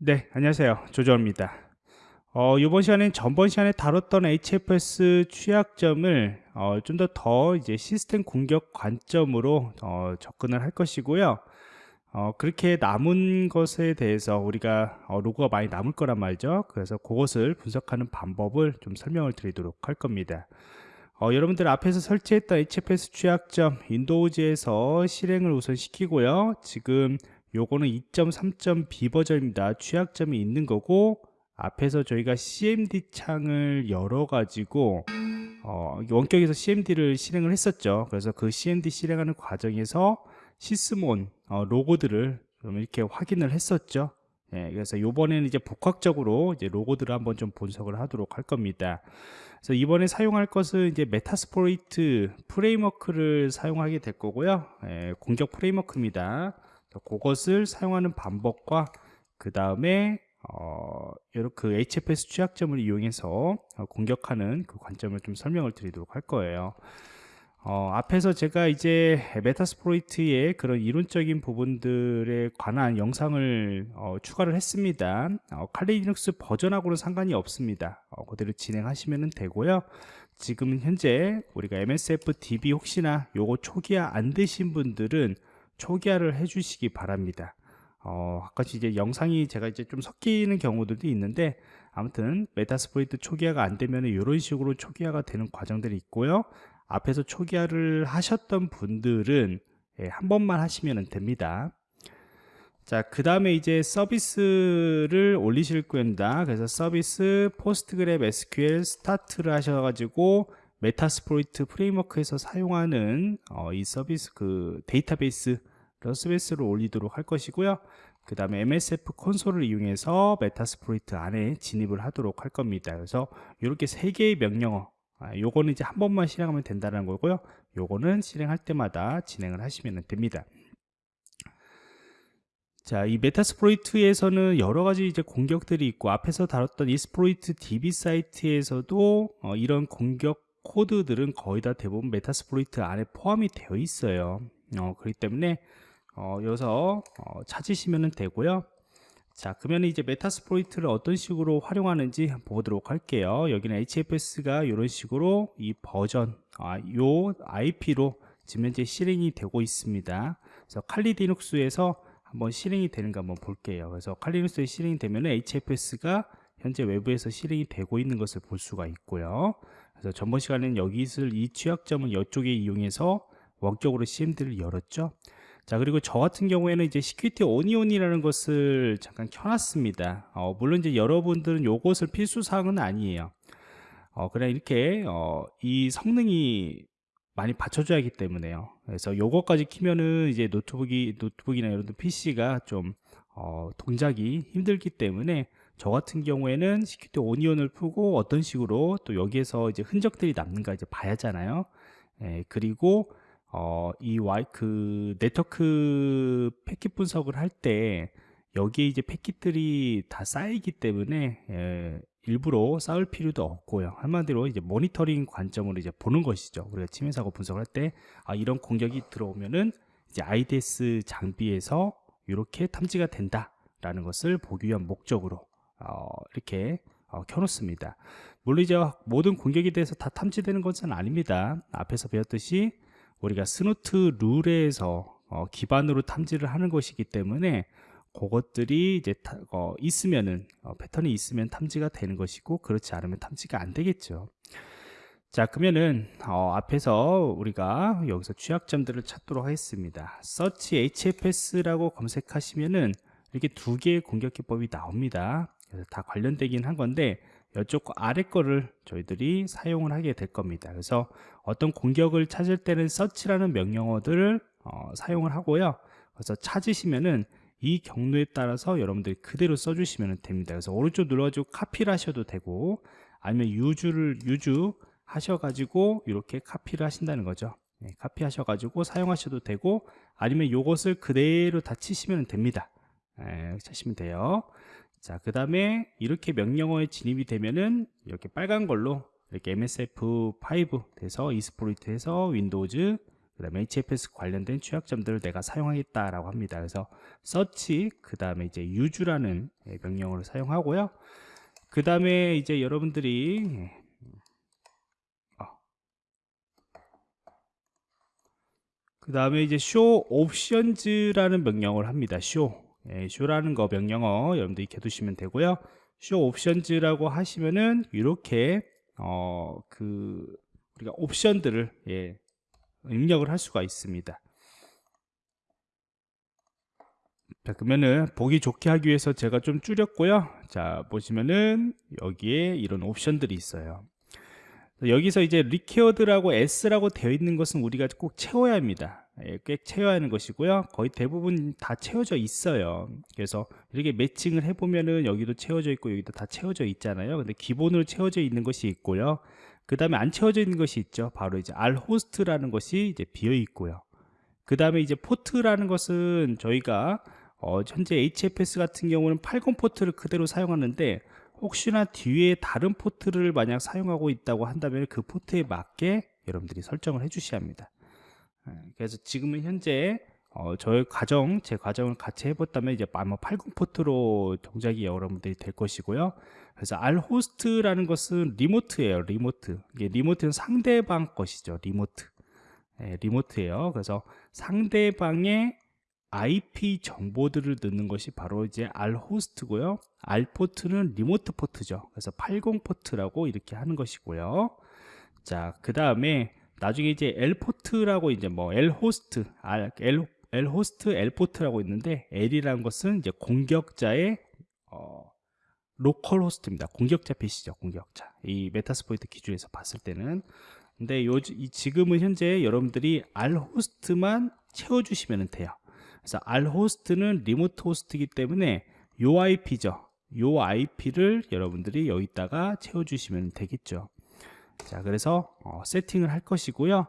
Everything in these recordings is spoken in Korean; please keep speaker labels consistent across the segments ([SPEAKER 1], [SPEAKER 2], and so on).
[SPEAKER 1] 네, 안녕하세요. 조정입니다. 어, 이번 시간엔 전번 시간에 다뤘던 HFS 취약점을 어, 좀더더 이제 시스템 공격 관점으로 어, 접근을 할 것이고요. 어, 그렇게 남은 것에 대해서 우리가 어, 로그가 많이 남을 거란 말이죠. 그래서 그것을 분석하는 방법을 좀 설명을 드리도록 할 겁니다. 어, 여러분들 앞에서 설치했던 HFS 취약점 윈도우즈에서 실행을 우선 시키고요. 지금 요거는 2.3.b 버전입니다 취약점이 있는 거고 앞에서 저희가 cmd 창을 열어 가지고 어, 원격에서 cmd를 실행을 했었죠 그래서 그 cmd 실행하는 과정에서 Sysmon 어, 로그들을 좀 이렇게 확인을 했었죠 예, 그래서 이번에는 이제 복합적으로 이제 로그들을 한번 좀 분석을 하도록 할 겁니다. 그래서 이번에 사용할 것은 이제 Metasploit framework를 사용하게 될 거고요. 예, 공격 framework입니다. 그것을 사용하는 방법과 그 다음에 어, 그 HFS 취약점을 이용해서 어, 공격하는 그 관점을 좀 설명을 드리도록 할 거예요. 어, 앞에서 제가 이제 메타스프로이트의 그런 이론적인 부분들에 관한 영상을 어, 추가를 했습니다. 어, 칼리 리눅스 버전하고는 상관이 없습니다. 어, 그대로 진행하시면 되고요. 지금 현재 우리가 MSF DB 혹시나 요거 초기화 안 되신 분들은 초기화를 해주시기 바랍니다. 어, 가끔씩 이제 영상이 제가 이제 좀 섞이는 경우들도 있는데 아무튼 Metasploit 초기화가 안 되면 이런 식으로 초기화가 되는 과정들이 있고요. 앞에서 초기화를 하셨던 분들은 예, 한 번만 하시면 됩니다. 자, 그 다음에 이제 서비스를 올리실 겁니다. 그래서 service PostgreSQL start를 하셔가지고 Metasploit framework에서 사용하는 어, 이 서비스 그 데이터베이스 서비스를 올리도록 할 것이고요. 그 다음에 MSF 콘솔을 이용해서 Metasploit 안에 진입을 하도록 할 겁니다. 그래서 이렇게 세 개의 명령어 아, 요거는 이제 한 번만 실행하면 된다는 거고요. 요거는 실행할 때마다 진행을 하시면 됩니다. 자, 이 Metasploit에서는 여러 가지 이제 공격들이 있고 앞에서 다뤘던 Exploit DB 사이트에서도 어, 이런 공격 코드들은 거의 다 대부분 Metasploit 안에 포함이 되어 있어요. 어, 그렇기 때문에 어, 여기서 어, 찾으시면 되고요. 자 그러면 이제 메타스프로이트를 어떤 식으로 활용하는지 보도록 할게요. 여기는 HFS가 이런 식으로 이 버전 아, 요 IP로 지금 현재 실행이 되고 있습니다. 그래서 칼리 디눅스에서 한번 실행이 되는가 한번 볼게요. 그래서 칼리 디눅스에 실행이 되면 HFS가 현재 외부에서 실행이 되고 있는 것을 볼 수가 있고요 그래서 전번 시간에는 여기 있을 이 취약점은 이쪽에 이용해서 원격으로 CMD를 열었죠. 자 그리고 저 같은 경우에는 이제 시큐리티 오니온이라는 것을 잠깐 켜놨습니다. 어, 물론 이제 여러분들은 요것을 필수 사항은 아니에요. 어, 그냥 이렇게 어, 이 성능이 많이 받쳐줘야 하기 때문에요. 그래서 요거까지 키면은 이제 노트북이 노트북이나 여러분 PC가 좀 어, 동작이 힘들기 때문에 저 같은 경우에는 시큐리티 오니온을 풀고 어떤 식으로 또 여기에서 이제 흔적들이 남는가 이제 봐야잖아요. 예, 그리고 어, 이 와이 그 네트워크 패킷 분석을 할 때 여기에 이제 패킷들이 다 쌓이기 때문에 예, 일부러 쌓을 필요도 없고요. 한마디로 이제 모니터링 관점으로 이제 보는 것이죠. 우리가 침해 사고 분석을 할 때 아, 이런 공격이 들어오면은 이제 IDS 장비에서 이렇게 탐지가 된다라는 것을 보기 위한 목적으로 어, 이렇게 어, 켜놓습니다. 물론 이제 모든 공격에 대해서 다 탐지되는 것은 아닙니다. 앞에서 배웠듯이 우리가 스노트 룰에서 어, 기반으로 탐지를 하는 것이기 때문에 그것들이 이제 타, 어, 있으면은 어, 패턴이 있으면 탐지가 되는 것이고 그렇지 않으면 탐지가 안 되겠죠. 자 그러면은 어, 앞에서 우리가 여기서 취약점들을 찾도록 하겠습니다. search hfs라고 검색하시면은 이렇게 두 개의 공격 기법이 나옵니다. 그래서 다 관련되긴 한 건데 이쪽 아래 거를 저희들이 사용을 하게 될 겁니다. 그래서 어떤 공격을 찾을 때는 search라는 명령어들을 어, 사용을 하고요. 그래서 찾으시면은 이 경로에 따라서 여러분들이 그대로 써주시면 됩니다. 그래서 오른쪽 눌러가지고 카피를 하셔도 되고 아니면 유주를 유주 하셔가지고 이렇게 카피를 하신다는 거죠. 네, 카피 하셔가지고 사용하셔도 되고 아니면 이것을 그대로 다 치시면 됩니다. 네, 치시면 돼요 자, 그 다음에 이렇게 명령어에 진입이 되면은 이렇게 빨간 걸로 이렇게 MSF5 돼서 이스프로이트에서 윈도우즈 그 다음에 HFS 관련된 취약점들을 내가 사용하겠다라고 합니다. 그래서 search, 그 다음에 이제 use라는 예, 명령어를 사용하고요. 그 다음에 이제 여러분들이 어. 그 다음에 이제 show options라는 명령어를 합니다. show, 예, show라는 거 명령어 여러분들이 익혀 두시면 되고요. show options라고 하시면은 이렇게 어 그 우리가 옵션들을 예, 입력을 할 수가 있습니다. 자, 그러면은 보기 좋게 하기 위해서 제가 좀 줄였고요. 자, 보시면은 여기에 이런 옵션들이 있어요. 여기서 이제 리퀘어드라고 S라고 되어 있는 것은 우리가 꼭 채워야 합니다. 예, 꽤 채워야 하는 것이고요. 거의 대부분 다 채워져 있어요. 그래서 이렇게 매칭을 해보면은 여기도 채워져 있고 여기도 다 채워져 있잖아요. 근데 기본으로 채워져 있는 것이 있고요. 그 다음에 안 채워져 있는 것이 있죠. 바로 이제 R 호스트라는 것이 이제 비어 있고요. 그 다음에 이제 포트라는 것은 저희가 어, 현재 HFS 같은 경우는 80 포트를 그대로 사용하는데 혹시나 뒤에 다른 포트를 만약 사용하고 있다고 한다면 그 포트에 맞게 여러분들이 설정을 해 주셔야 합니다. 예, 그래서 지금은 현재 어, 저의 과정, 제 과정을 같이 해봤다면 이제 아마 80 포트로 동작이 여러분들이 될 것이고요. 그래서 R 호스트라는 것은 리모트예요. 리모트. 이게 리모트는 상대방 것이죠. 리모트. 예, 리모트예요. 그래서 상대방의 IP 정보들을 넣는 것이 바로 이제 R 호스트고요. R 포트는 리모트 포트죠. 그래서 80 포트라고 이렇게 하는 것이고요. 자, 그 다음에 나중에 이제 L 포트라고 이제 뭐 L 호스트, R, L, L 호스트, L 포트라고 있는데 L이라는 것은 이제 공격자의 어, 로컬 호스트입니다. 공격자 PC죠. 공격자. 이 메타스포이트 기준에서 봤을 때는 근데 요 지금은 현재 여러분들이 R 호스트만 채워 주시면 돼요. 그래서 R 호스트는 리모트 호스트이기 때문에 요 IP죠. 요 IP를 여러분들이 여기다가 채워주시면 되겠죠. 자, 그래서 어, 세팅을 할 것이고요.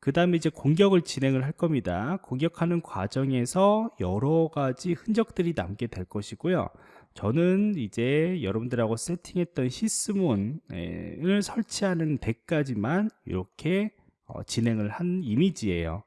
[SPEAKER 1] 그 다음에 이제 공격을 진행을 할 겁니다. 공격하는 과정에서 여러 가지 흔적들이 남게 될 것이고요. 저는 이제 여러분들하고 세팅했던 시스몬을 설치하는 데까지만 이렇게 어, 진행을 한 이미지예요.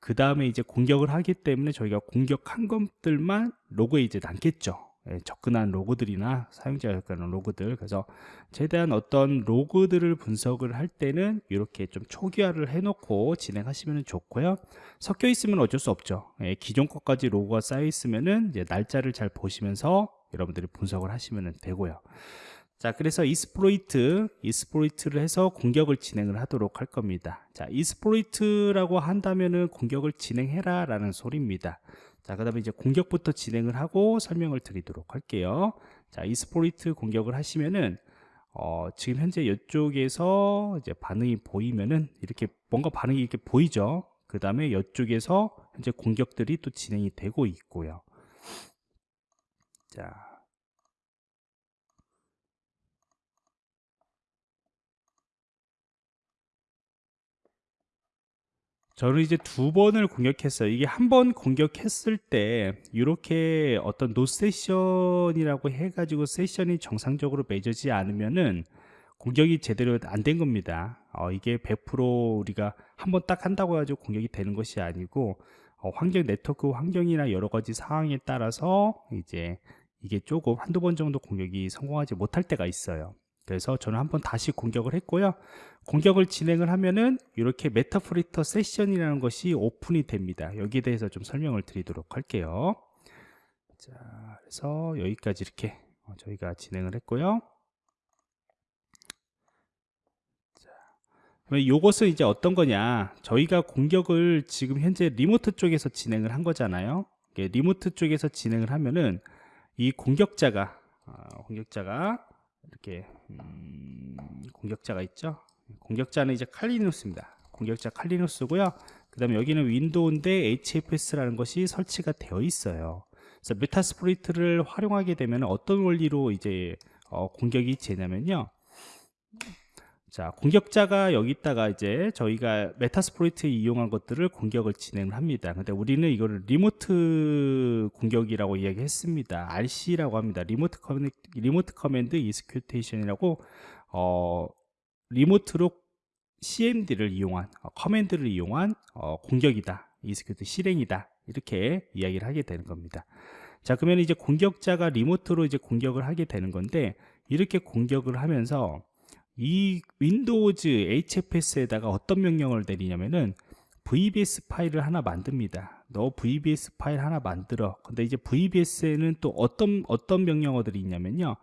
[SPEAKER 1] 그 다음에 이제 공격을 하기 때문에 저희가 공격한 것들만 로그에 이제 남겠죠. 예, 접근한 로그들이나 사용자가 접근한 로그들. 그래서 최대한 어떤 로그들을 분석을 할 때는 이렇게 좀 초기화를 해놓고 진행하시면 좋고요. 섞여 있으면 어쩔 수 없죠. 예, 기존 것까지 로그가 쌓여 있으면은 이제 날짜를 잘 보시면서 여러분들이 분석을 하시면 되고요. 자 그래서 이스프로이트 이스프로이트를 해서 공격을 진행을 하도록 할 겁니다. 자 이스프로이트라고 한다면은 공격을 진행해라 라는 소리입니다 자 그 다음에 이제 공격부터 진행을 하고 설명을 드리도록 할게요. 자 이스프로이트 공격을 하시면은 어, 지금 현재 이쪽에서 이제 반응이 보이면은 이렇게 뭔가 반응이 이렇게 보이죠? 그 다음에 이쪽에서 현재 공격들이 또 진행이 되고 있고요. 자 저는 이제 두 번을 공격했어요. 이게 한 번 공격했을 때 이렇게 어떤 노 세션이라고 해가지고 세션이 정상적으로 맺어지지 않으면은 공격이 제대로 안 된 겁니다. 어, 이게 100% 우리가 한 번 딱 한다고 해가지고 공격이 되는 것이 아니고 어, 환경 네트워크 환경이나 여러 가지 상황에 따라서 이제 이게 조금 한두 번 정도 공격이 성공하지 못할 때가 있어요. 그래서 저는 한번 다시 공격을 했고요. 공격을 진행을 하면은 이렇게 메타프리터 세션이라는 것이 오픈이 됩니다. 여기에 대해서 좀 설명을 드리도록 할게요. 자 그래서 여기까지 이렇게 어, 저희가 진행을 했고요. 이것은 이제 어떤 거냐? 저희가 공격을 지금 현재 리모트 쪽에서 진행을 한 거잖아요. 리모트 쪽에서 진행을 하면은 이 공격자가 어, 공격자가 이렇게 음, 공격자가 있죠? 공격자는 이제 칼리누스입니다. 공격자 칼리누스고요. 그 다음에 여기는 윈도우인데 HFS라는 것이 설치가 되어 있어요. 그래서 메타스프리트를 활용하게 되면 어떤 원리로 이제 어, 공격이 되냐면요 자 공격자가 여기다가 이제 저희가 메타스프로이트에 이용한 것들을 공격을 진행을 합니다. 근데 우리는 이거를 리모트 공격이라고 이야기했습니다. RC라고 합니다. 리모트 커맨드, 리모트 커맨드 이스큐테이션이라고 어 리모트로 CMD를 이용한 어, 커맨드를 이용한 어, 공격이다. 이스크립트 실행이다. 이렇게 이야기를 하게 되는 겁니다. 자 그러면 이제 공격자가 리모트로 이제 공격을 하게 되는 건데 이렇게 공격을 하면서 이 윈도우즈 HFS에다가 어떤 명령을 내리냐면은 VBS 파일을 하나 만듭니다. 너 VBS 파일 하나 만들어. 근데 이제 VBS에는 또 어떤 어떤 명령어들이 있냐면요.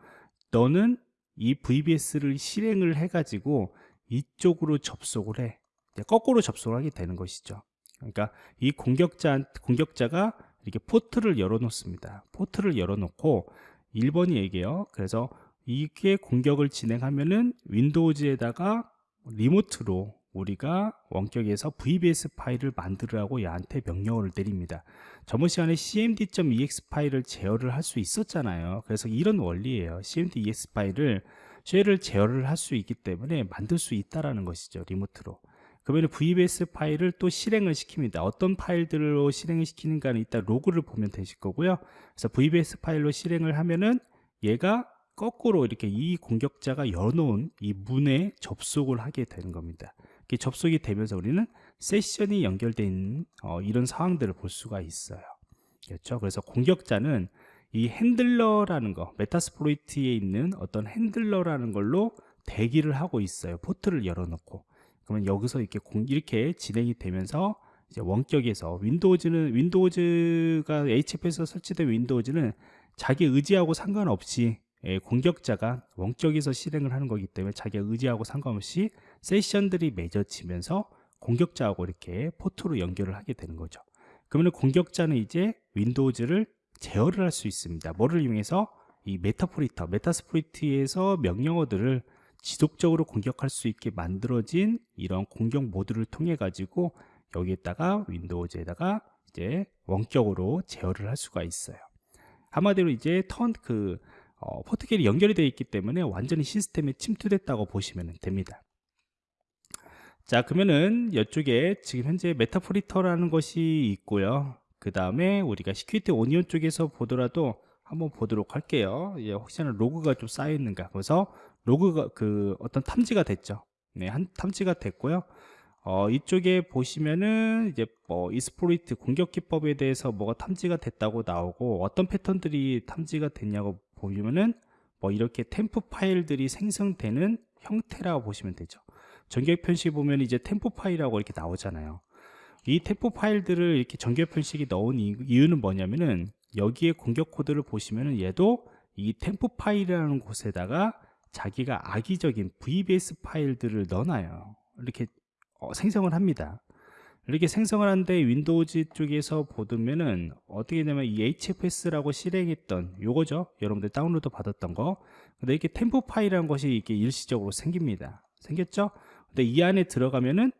[SPEAKER 1] 너는 이 VBS를 실행을 해가지고 이쪽으로 접속을 해. 거꾸로 접속을 하게 되는 것이죠. 그러니까 이 공격자 공격자가 이렇게 포트를 열어놓습니다. 포트를 열어놓고 1번이 얘기해요. 그래서 이게 공격을 진행하면은 윈도우즈에다가 리모트로 우리가 원격에서 VBS 파일을 만들으라고 얘한테 명령어를 내립니다. 저번 시간에 cmd.ex 파일을 제어를 할 수 있었잖아요. 그래서 이런 원리예요. cmd.ex 파일을 쉘을 제어를 할 수 있기 때문에 만들 수 있다라는 것이죠. 리모트로. 그러면 VBS 파일을 또 실행을 시킵니다. 어떤 파일들로 실행을 시키는가는 이따 로그를 보면 되실 거고요. 그래서 VBS 파일로 실행을 하면은 얘가 거꾸로 이렇게 이 공격자가 열어놓은 이 문에 접속을 하게 되는 겁니다. 접속이 되면서 우리는 세션이 있는 어, 이런 상황들을 볼 수가 있어요. 그렇죠? 그래서 공격자는 이 핸들러라는 거, 메타스프로이트에 있는 어떤 핸들러라는 걸로 대기를 하고 있어요. 포트를 열어놓고. 그러면 여기서 이렇게 공, 이렇게 진행이 되면서 이제 원격에서 윈도우즈는 윈도우즈가 HFS에서 설치된 윈도우즈는 자기 의지하고 상관없이 예, 공격자가 원격에서 실행을 하는 거기 때문에 자기가 의지하고 상관없이 세션들이 맺어지면서 공격자하고 이렇게 포트로 연결을 하게 되는 거죠. 그러면 공격자는 이제 윈도우즈를 제어를 할 수 있습니다. 뭐를 이용해서 이 Meterpreter, Metasploit에서 명령어들을 지속적으로 공격할 수 있게 만들어진 이런 공격 모드를 통해 가지고 여기에다가 윈도우즈에다가 이제 원격으로 제어를 할 수가 있어요. 한마디로 이제 턴 그 어, 포트가 연결이 되어 있기 때문에 완전히 시스템에 침투됐다고 보시면 됩니다. 자 그러면은 이쪽에 지금 현재 Meterpreter라는 것이 있고요. 그 다음에 우리가 Security Onion 쪽에서 보더라도 한번 보도록 할게요. 예, 혹시나 로그가 좀 쌓여 있는가. 그래서 로그가 그 어떤 탐지가 됐죠. 네, 한 탐지가 됐고요. 어, 이쪽에 보시면은 이제 뭐 exploit 공격 기법에 대해서 뭐가 탐지가 됐다고 나오고 어떤 패턴들이 탐지가 됐냐고 보면은 뭐 이렇게 temp 파일들이 생성되는 형태라고 보시면 되죠. 정규 표현식 보면 이제 temp 파일이라고 이렇게 나오잖아요. 이 temp 파일들을 이렇게 정규 표현식이 넣은 이유는 뭐냐면은 여기에 공격 코드를 보시면은 얘도 이 temp 파일이라는 곳에다가 자기가 악의적인 VBS 파일들을 넣어놔요. 이렇게 어, 생성을 합니다. 이렇게 생성을 하는데 윈도우즈 쪽에서 보면은 어떻게 되냐면 이 HFS라고 실행했던 요거죠. 여러분들 다운로드 받았던 거. 근데 이렇게 temp 파일이라는 것이 이렇게 일시적으로 생깁니다. 생겼죠? 근데 이 안에 들어가면은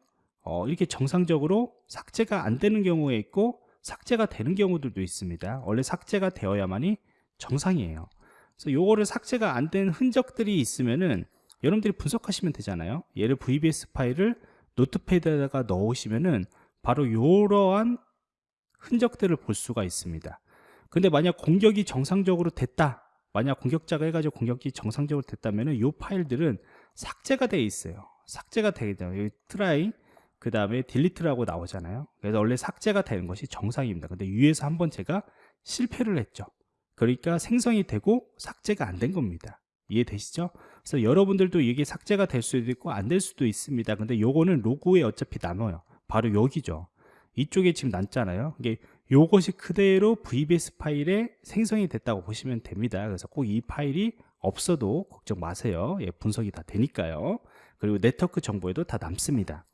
[SPEAKER 1] 어, 이렇게 정상적으로 삭제가 안 되는 경우에 있고 삭제가 되는 경우들도 있습니다. 원래 삭제가 되어야만이 정상이에요. 그래서 요거를 삭제가 안 된 흔적들이 있으면은 여러분들이 분석하시면 되잖아요. 얘를 VBS 파일을 Notepad에다가 넣으시면은 바로 이러한 흔적들을 볼 수가 있습니다. 근데 만약 공격이 정상적으로 됐다. 만약 공격자가 해가지고 공격이 정상적으로 됐다면 이 파일들은 삭제가 되어 있어요. 삭제가 되죠. 여기 try, 그 다음에 delete라고 나오잖아요. 그래서 원래 삭제가 되는 것이 정상입니다. 근데 위에서 한번 제가 실패를 했죠. 그러니까 생성이 되고 삭제가 안 된 겁니다. 이해되시죠? 그래서 여러분들도 이게 삭제가 될 수도 있고 안 될 수도 있습니다. 근데 요거는 로그에 어차피 남아요. 바로 여기죠. 이쪽에 지금 남잖아요. 이게 요것이 그대로 VBS 파일에 생성이 됐다고 보시면 됩니다. 그래서 꼭 이 파일이 없어도 걱정 마세요. 예, 분석이 다 되니까요. 그리고 네트워크 정보에도 다 남습니다.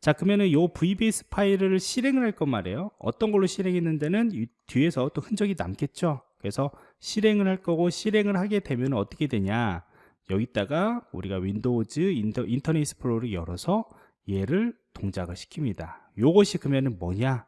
[SPEAKER 1] 자 그러면은 요 VBS 파일을 실행을 할것 말이에요. 어떤 걸로 실행했는 데는 뒤에서 또 흔적이 남겠죠. 그래서 실행을 할 거고 실행을 하게 되면 어떻게 되냐 여기다가 우리가 윈도우즈 인터, 인터넷 익스플로러를 열어서 얘를 동작을 시킵니다 요것이 그러면 뭐냐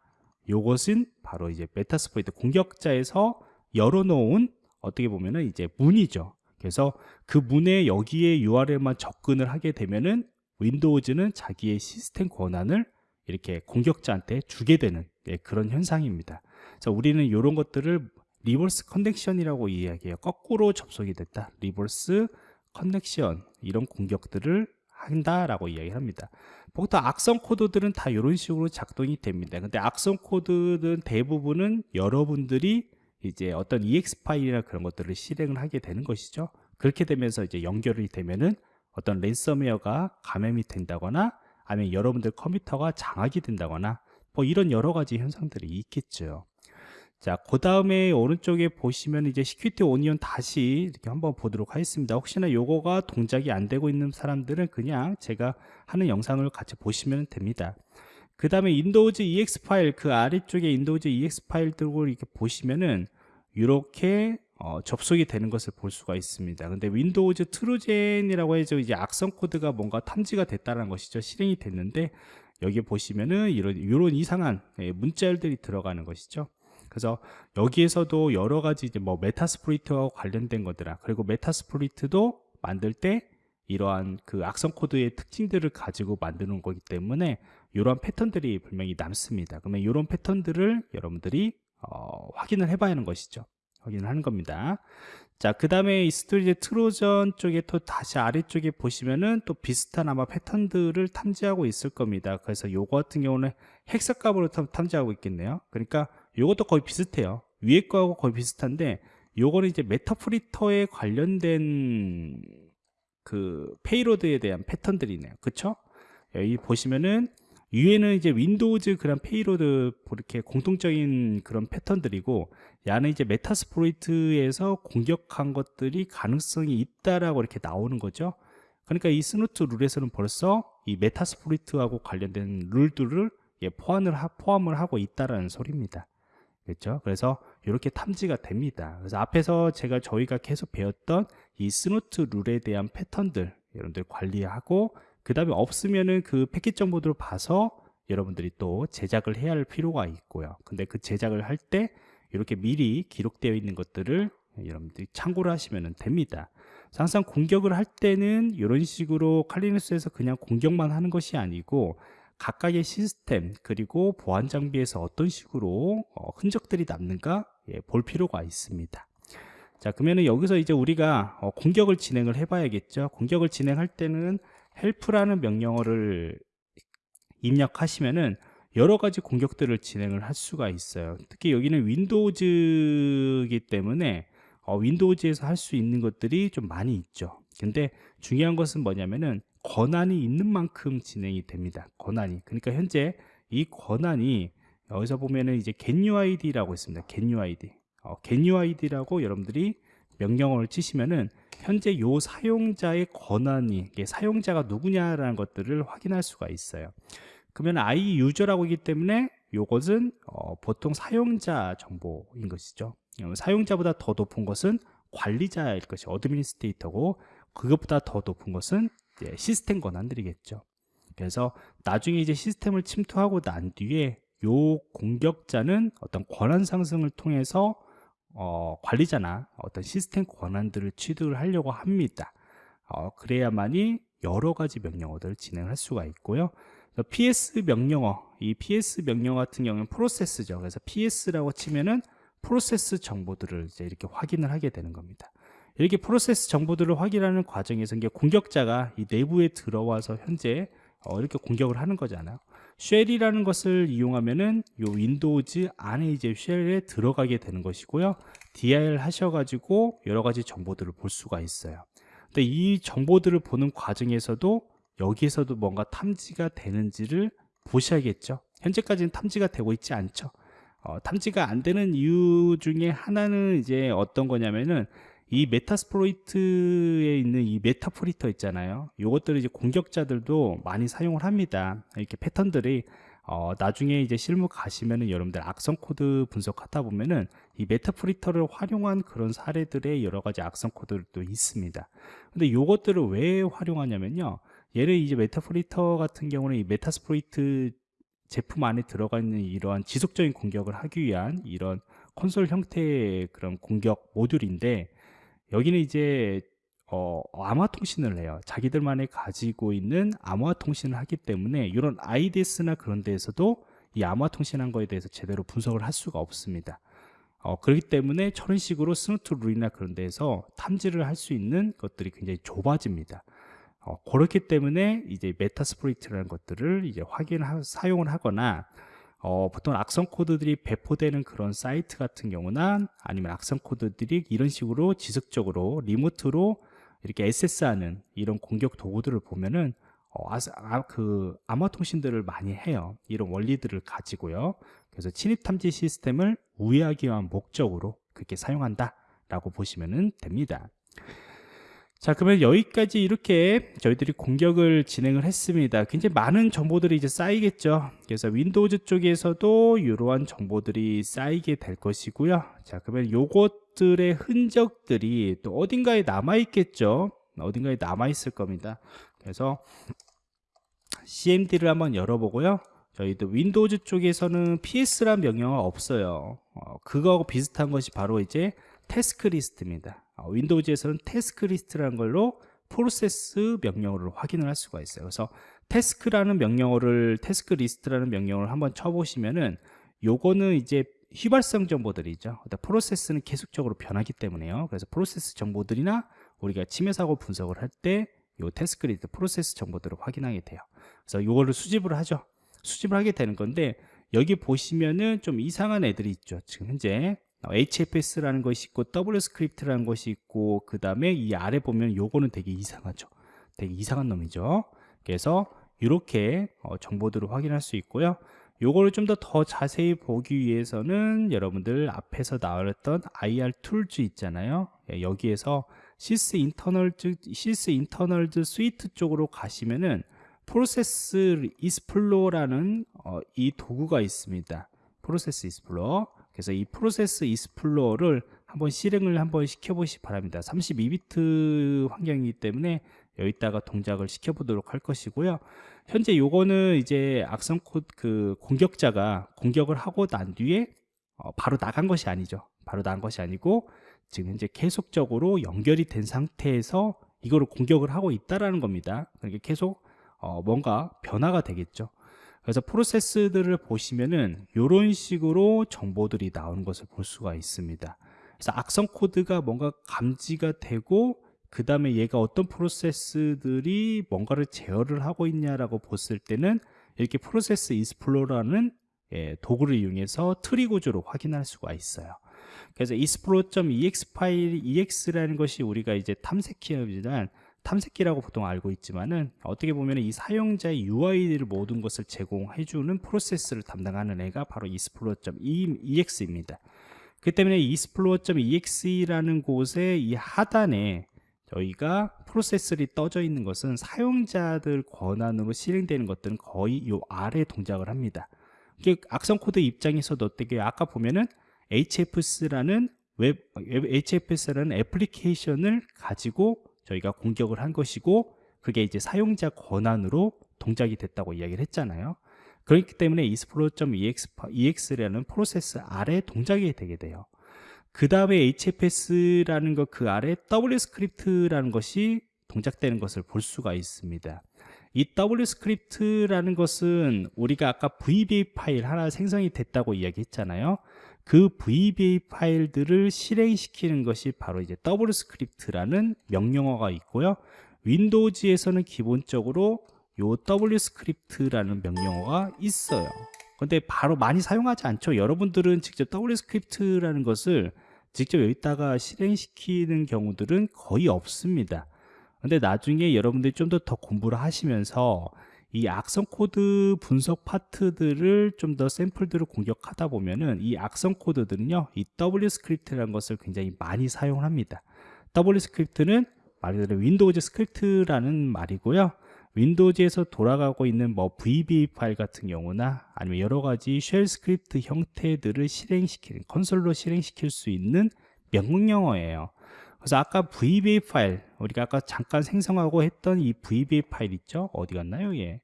[SPEAKER 1] 요것은 바로 이제 Metasploit 공격자에서 열어놓은 어떻게 보면은 이제 문이죠 그래서 그 문에 여기에 URL만 접근을 하게 되면은 윈도우즈는 자기의 시스템 권한을 이렇게 공격자한테 주게 되는 예, 그런 현상입니다. 그래서 우리는 이런 것들을 reverse connection이라고 이야기해요. 거꾸로 접속이 됐다. reverse connection 이런 공격들을 한다라고 이야기를 합니다. 보통 악성 코드들은 다 이런 식으로 작동이 됩니다. 근데 악성 코드는 대부분은 여러분들이 이제 어떤 EXE 파일이나 그런 것들을 실행을 하게 되는 것이죠. 그렇게 되면서 이제 연결이 되면은 어떤 랜섬웨어가 감염이 된다거나 아니면 여러분들 컴퓨터가 장악이 된다거나 뭐 이런 여러 가지 현상들이 있겠죠. 자, 그 다음에 오른쪽에 보시면 이제 Security Onion 다시 이렇게 한번 보도록 하겠습니다. 혹시나 요거가 동작이 안 되고 있는 사람들은 그냥 제가 하는 영상을 같이 보시면 됩니다. 그 다음에 윈도우즈 EXE 파일, 그 아래쪽에 윈도우즈 EXE 파일들을 이렇게 보시면은 이렇게 어, 접속이 되는 것을 볼 수가 있습니다. 근데 윈도우즈 Trojan이라고 해서 이제 악성 코드가 뭔가 탐지가 됐다는 것이죠. 실행이 됐는데 여기 보시면은 이런 이런 이상한 예, 문자열들이 들어가는 것이죠. 그래서 여기에서도 여러 가지 이제 뭐 Metasploit와 관련된 것들아 그리고 Metasploit도 만들 때 이러한 그 악성 코드의 특징들을 가지고 만드는 거기 때문에 이러한 패턴들이 분명히 남습니다. 그러면 이런 패턴들을 여러분들이 어, 확인을 해봐야 하는 것이죠. 확인을 하는 겁니다. 자, 그 다음에 이 스토리지 Trojan 쪽에 또 다시 아래쪽에 보시면은 또 비슷한 아마 패턴들을 탐지하고 있을 겁니다. 그래서 요거 같은 경우는 hexa값으로 탐지하고 있겠네요. 그러니까 요것도 거의 비슷해요. 위에 거하고 거의 비슷한데 요거는 이제 Meterpreter에 관련된 그 payload에 대한 패턴들이네요. 그쵸? 여기 보시면은 위에는 이제 윈도우즈 그런 payload 이렇게 공통적인 그런 패턴들이고 야는 이제 Metasploit에서 공격한 것들이 가능성이 있다라고 이렇게 나오는 거죠. 그러니까 이 Snort 룰에서는 벌써 이 Metasploit하고 관련된 룰들을 예, 포함을, 하, 포함을 하고 있다라는 소리입니다. 그렇죠? 그래서 이렇게 탐지가 됩니다. 그래서 앞에서 제가 저희가 계속 배웠던 이 스누트 룰에 대한 패턴들 여러분들 관리하고 그 다음에 없으면은 그 패킷 정보들을 봐서 여러분들이 또 제작을 해야 할 필요가 있고요. 근데 그 제작을 할 때 이렇게 미리 기록되어 있는 것들을 여러분들이 참고를 하시면 됩니다. 항상 공격을 할 때는 이런 식으로 칼리누스에서 그냥 공격만 하는 것이 아니고 각각의 시스템 그리고 보안 장비에서 어떤 식으로 어, 흔적들이 남는가 예, 볼 필요가 있습니다. 자 그러면은 여기서 이제 우리가 어, 공격을 진행을 해 봐야겠죠. 공격을 진행할 때는 help라는 명령어를 입력하시면은 여러 가지 공격들을 진행을 할 수가 있어요. 특히 여기는 윈도우즈이기 때문에 어, 윈도우즈에서 할 수 있는 것들이 좀 많이 있죠. 근데 중요한 것은 뭐냐면은 권한이 있는 만큼 진행이 됩니다. 권한이. 그러니까 현재 이 권한이 여기서 보면은 이제 getUID라고 있습니다. getUID. 어, getUID라고 여러분들이 명령어를 치시면은 현재 요 사용자의 권한이 사용자가 누구냐라는 것들을 확인할 수가 있어요. 그러면 i 유저라고 하기 때문에 요것은 어, 보통 사용자 정보인 것이죠. 어, 사용자보다 더 높은 것은 관리자일 것이 어드미니스트레이터고 그것보다 더 높은 것은 시스템 권한들이겠죠. 그래서 나중에 이제 시스템을 침투하고 난 뒤에 요 공격자는 어떤 권한 상승을 통해서 어, 관리자나 어떤 시스템 권한들을 취득을 하려고 합니다. 어, 그래야만이 여러 가지 명령어들을 진행할 수가 있고요. PS 명령어, 이 PS 명령어 같은 경우는 프로세스죠. 그래서 PS라고 치면은 프로세스 정보들을 이제 이렇게 확인을 하게 되는 겁니다. 이렇게 프로세스 정보들을 확인하는 과정에서 이게 공격자가 이 내부에 들어와서 현재 어, 이렇게 공격을 하는 거잖아요. shell이라는 것을 이용하면은 요 윈도우즈 안에 이제 shell에 들어가게 되는 것이고요. dir 하셔가지고 여러 가지 정보들을 볼 수가 있어요. 근데 이 정보들을 보는 과정에서도 여기에서도 뭔가 탐지가 되는지를 보셔야겠죠. 현재까지는 탐지가 되고 있지 않죠. 어, 탐지가 안 되는 이유 중에 하나는 이제 어떤 거냐면은 이 Metasploit에 있는 이 Meterpreter 있잖아요. 이것들을 이제 공격자들도 많이 사용을 합니다. 이렇게 패턴들이 어, 나중에 이제 실무 가시면은 여러분들 악성 코드 분석하다 보면은 이 Meterpreter를 활용한 그런 사례들의 여러 가지 악성 코드들도 있습니다. 근데 이것들을 왜 활용하냐면요. 얘를 이제 Meterpreter 같은 경우는 이 Metasploit 제품 안에 들어가 있는 이러한 지속적인 공격을 하기 위한 이런 콘솔 형태의 그런 공격 모듈인데 여기는 이제 어, 암호화 통신을 해요. 자기들만의 가지고 있는 암호화 통신을 하기 때문에 이런 IDS나 그런 데에서도 이 암호화 통신한 거에 대해서 제대로 분석을 할 수가 없습니다. 어, 그렇기 때문에 저런 식으로 Snort 룰이나 그런 데에서 탐지를 할 수 있는 것들이 굉장히 좁아집니다. 어, 그렇기 때문에 이제 Metasploit이라는 것들을 이제 확인 사용을 하거나 어, 보통 악성 코드들이 배포되는 그런 사이트 같은 경우나 아니면 악성 코드들이 이런 식으로 지속적으로 remote로 이렇게 액세스하는 이런 공격 도구들을 보면은 어, 아, 아, 그 암호 통신들을 많이 해요. 이런 원리들을 가지고요. 그래서 침입 탐지 시스템을 우회하기 위한 목적으로 그렇게 사용한다라고 보시면 됩니다. 자 그러면 여기까지 이렇게 저희들이 공격을 진행을 했습니다. 굉장히 많은 정보들이 이제 쌓이겠죠. 그래서 Windows 쪽에서도 이러한 정보들이 쌓이게 될 것이고요. 자 그러면 요것들의 흔적들이 또 어딘가에 남아 있겠죠. 어딘가에 남아 있을 겁니다. 그래서 cmd를 한번 열어보고요. 저희도 Windows 쪽에서는 ps란 명령어가 없어요. 어, 그거하고 비슷한 것이 바로 이제 tasklist입니다. 어, Windows에서는 tasklist라는 걸로 프로세스 명령어를 확인을 할 수가 있어요. 그래서 task라는 명령어를 tasklist라는 명령어를 한번 쳐보시면은 요거는 이제 휘발성 정보들이죠. 프로세스는 계속적으로 변하기 때문에요. 그래서 프로세스 정보들이나 우리가 침해 사고 분석을 할 때 요 tasklist 프로세스 정보들을 확인하게 돼요. 그래서 요거를 수집을 하죠. 수집을 하게 되는 건데 여기 보시면은 좀 이상한 애들이 있죠. 지금 현재 HFS라는 것이 있고 WScript라는 것이 있고 그 다음에 이 아래 보면 요거는 되게 이상하죠. 되게 이상한 놈이죠. 그래서 이렇게 어, 정보들을 확인할 수 있고요. 요거를 좀 더 더 자세히 보기 위해서는 여러분들 앞에서 나왔던 IR Tools 있잖아요. 예, 여기에서 Sysinternals Sysinternals Suite 쪽으로 가시면은 Process Explorer라는 어, 이 도구가 있습니다. Process Explorer 그래서 이 Process Explorer를 한번 실행을 한번 시켜보시기 바랍니다. 32비트 환경이기 때문에 여기다가 동작을 시켜보도록 할 것이고요. 현재 요거는 이제 악성 코드 그 공격자가 공격을 하고 난 뒤에 어 바로 나간 것이 아니죠. 바로 나간 것이 아니고 지금 현재 계속적으로 연결이 된 상태에서 이거를 공격을 하고 있다라는 겁니다. 그러니까 계속 어 뭔가 변화가 되겠죠 그래서 프로세스들을 보시면은 이런 식으로 정보들이 나오는 것을 볼 수가 있습니다. 그래서 악성 코드가 뭔가 감지가 되고 그 다음에 얘가 어떤 프로세스들이 뭔가를 제어를 하고 있냐라고 봤을 때는 이렇게 Process Explorer라는 예, 도구를 이용해서 트리 구조로 확인할 수가 있어요. 그래서 explorer.exe 파일 exe라는 것이 우리가 이제 탐색기지만 탐색기라고 보통 알고 있지만은 어떻게 보면 이 사용자의 UI를 모든 것을 제공해주는 프로세스를 담당하는 애가 바로 explorer.exe입니다. 그 때문에 explorer.exe라는 곳에 이 하단에 저희가 프로세스를 떠져 있는 것은 사용자들 권한으로 실행되는 것들은 거의 이 아래 동작을 합니다. 이게 악성 코드 입장에서도 어떻게 아까 보면은 HFS라는 웹 HFS라는 애플리케이션을 가지고 저희가 공격을 한 것이고 그게 이제 사용자 권한으로 동작이 됐다고 이야기를 했잖아요. 그렇기 때문에 explorer.exe라는 프로세스 아래 동작이 되게 돼요. 그 다음에 HFS라는 것 그 아래 WScript라는 것이 동작되는 것을 볼 수가 있습니다. 이 WScript라는 것은 우리가 아까 VBS 파일 하나 생성이 됐다고 이야기했잖아요 그 VBS 파일들을 실행시키는 것이 바로 이제 WScript라는 명령어가 있고요. Windows에서는 기본적으로 요 WScript라는 명령어가 있어요. 근데 바로 많이 사용하지 않죠. 여러분들은 직접 WScript라는 것을 직접 여기다가 실행시키는 경우들은 거의 없습니다. 근데 나중에 여러분들이 좀 더 더 공부를 하시면서 이 악성 코드 분석 파트들을 좀 더 샘플들을 공격하다 보면은 이 악성 코드들은요 이 WScript라는 것을 굉장히 많이 사용을 합니다. WScript는 말 그대로 Windows Script라는 말이고요. Windows에서 돌아가고 있는 뭐 VBS 파일 같은 경우나 아니면 여러 가지 shell script 형태들을 실행시키는 콘솔로 실행시킬 수 있는 명령어예요. 그래서 아까 VBS 파일 우리가 아까 잠깐 생성하고 했던 이 VBS 파일 있죠? 어디 갔나요? 예.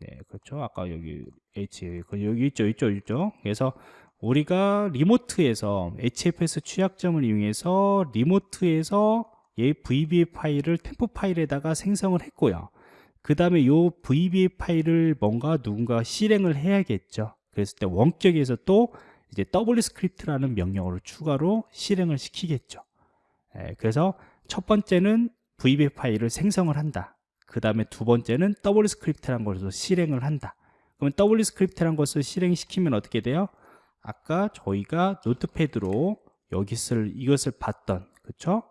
[SPEAKER 1] 네 그렇죠. 아까 여기 H 그 여기 있죠 있죠 있죠. 그래서 우리가 remote에서 HFS 취약점을 이용해서 remote에서 이 VBS 파일을 temp 파일에다가 생성을 했고요. 그 다음에 이 VBS 파일을 뭔가 누군가 실행을 해야겠죠. 그랬을 때 원격에서 또 이제 WScript라는 명령어를 추가로 실행을 시키겠죠. 예, 그래서 첫 번째는 VBS 파일을 생성을 한다 그 다음에 두 번째는 WScript라는 것을 실행을 한다. 그러면 WScript라는 것을 실행시키면 어떻게 돼요? 아까 저희가 Notepad로 여기를 이것을 봤던 그쵸?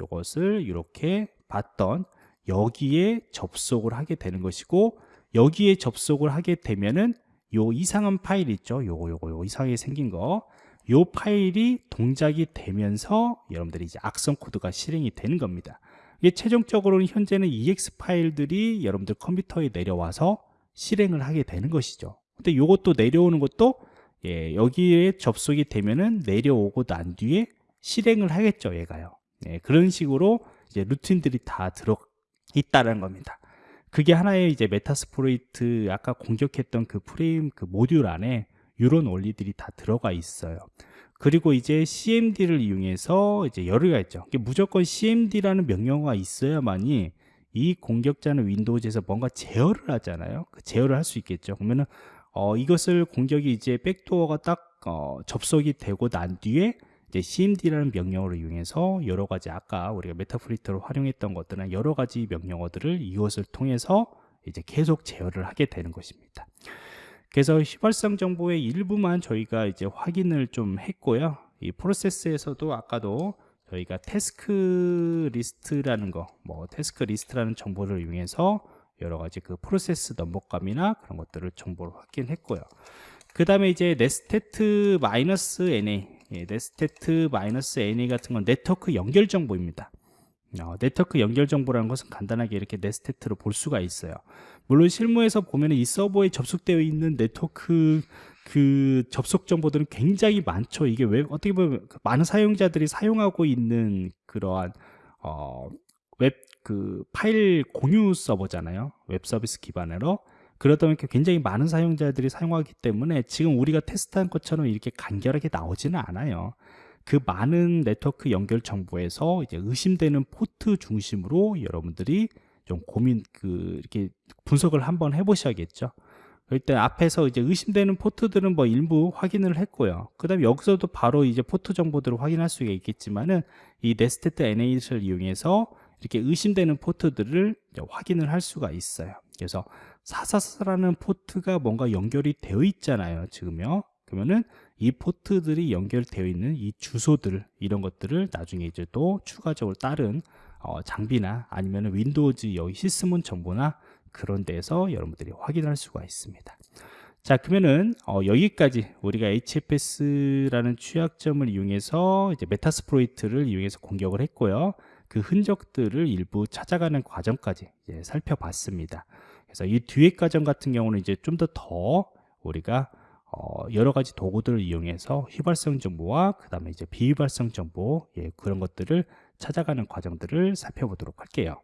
[SPEAKER 1] 이것을 이렇게 봤던 여기에 접속을 하게 되는 것이고 여기에 접속을 하게 되면은 요 이상한 파일 있죠? 요거 요거 요 이상하게 생긴 거. 요 파일이 동작이 되면서 여러분들이 이제 악성 코드가 실행이 되는 겁니다. 이게 최종적으로는 현재는 EXE 파일들이 여러분들 컴퓨터에 내려와서 실행을 하게 되는 것이죠. 근데 요것도 내려오는 것도 예, 여기에 접속이 되면은 내려오고 난 뒤에 실행을 하겠죠, 얘가요. 예, 그런 식으로 이제 루틴들이 다 들어 있다는 겁니다. 그게 하나의 이제 Metasploit 아까 공격했던 그 프레임 그 모듈 안에 이런 원리들이 다 들어가 있어요. 그리고 이제 CMD를 이용해서 이제 여러 가 있죠. 무조건 CMD라는 명령어가 있어야만이 이 공격자는 Windows에서 뭔가 제어를 하잖아요. 그 제어를 할 수 있겠죠. 그러면은 어, 이것을 공격이 이제 백도어가 딱 어, 접속이 되고 난 뒤에 이제 cmd라는 명령어를 이용해서 여러 가지 아까 우리가 Meterpreter로 활용했던 것들은 여러 가지 명령어들을 이것을 통해서 이제 계속 제어를 하게 되는 것입니다. 그래서 휘발성 정보의 일부만 저희가 이제 확인을 좀 했고요. 이 프로세스에서도 아까도 저희가 tasklist라는 거, 뭐 tasklist라는 정보를 이용해서 여러 가지 그 프로세스 넘버값이나 그런 것들을 정보를 확인했고요. 그 다음에 이제 netstat 마이너스 NA, 예, netstat 마이너스 NA 같은 건 네트워크 연결 정보입니다. 어, 네트워크 연결 정보라는 것은 간단하게 이렇게 netstat으로 볼 수가 있어요. 물론 실무에서 보면 이 서버에 접속되어 있는 네트워크 그 접속 정보들은 굉장히 많죠. 이게 왜 어떻게 보면 그 많은 사용자들이 사용하고 있는 그러한 어, 웹 그 파일 공유 서버잖아요. 웹 서비스 기반으로. 그러다 보니까 굉장히 많은 사용자들이 사용하기 때문에 지금 우리가 테스트한 것처럼 이렇게 간결하게 나오지는 않아요. 그 많은 네트워크 연결 정보에서 이제 의심되는 포트 중심으로 여러분들이 좀 고민 그 이렇게 분석을 한번 해보셔야겠죠. 일단 앞에서 이제 의심되는 포트들은 뭐 일부 확인을 했고요. 그 다음에 여기서도 바로 이제 포트 정보들을 확인할 수가 있겠지만은 이 netstat NA를 이용해서 이렇게 의심되는 포트들을 확인을 할 수가 있어요. 그래서 444라는 포트가 뭔가 연결이 되어 있잖아요. 지금요. 그러면은 이 포트들이 연결되어 있는 이 주소들 이런 것들을 나중에 이제 또 추가적으로 다른 어, 장비나 아니면 Windows 여기 Sysmon 정보나 그런 데서 여러분들이 확인할 수가 있습니다. 자 그러면은 어, 여기까지 우리가 HFS라는 취약점을 이용해서 이제 Metasploit을 이용해서 공격을 했고요. 그 흔적들을 일부 찾아가는 과정까지 살펴봤습니다. 그래서 이 뒤에 과정 같은 경우는 이제 좀 더더 우리가 어, 여러 가지 도구들을 이용해서 휘발성 정보와 그 다음에 이제 비휘발성 정보 예, 그런 것들을 찾아가는 과정들을 살펴보도록 할게요.